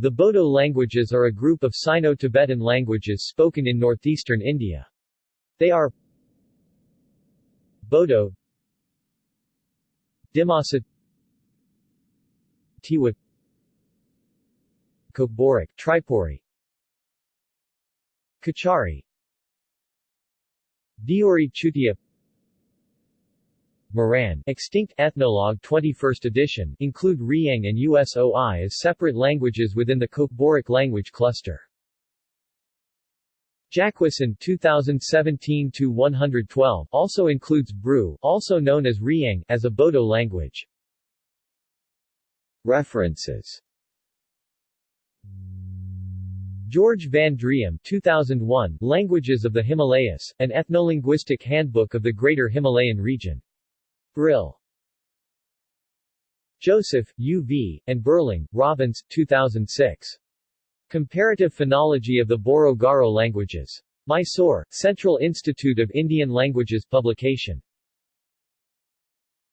The Bodo languages are a group of Sino-Tibetan languages spoken in northeastern India. They are Bodo Dimasa Tiwa Kokborok Tripuri Kachari Deori Chutia Moran extinct Ethnologue 21st edition include Riang and USOI as separate languages within the Kokborok language cluster. Jacquesson 2017-112 also includes Bru, also known as Riang, as a Bodo language. References George Van Driem 2001, Languages of the Himalayas, an Ethnolinguistic Handbook of the Greater Himalayan Region. Brill. Joseph, U.V., and Burling, Robbins, 2006. Comparative Phonology of the Boro-Garo Languages. Mysore, Central Institute of Indian Languages publication.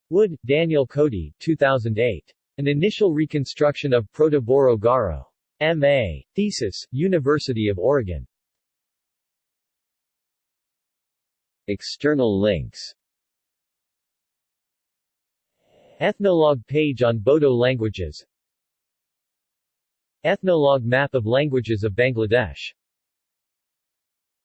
Wood, Daniel Cody, 2008. An Initial Reconstruction of Proto-Boro-Garo. M.A. Thesis, University of Oregon. External links Ethnologue page on Bodo languages. Ethnologue map of languages of Bangladesh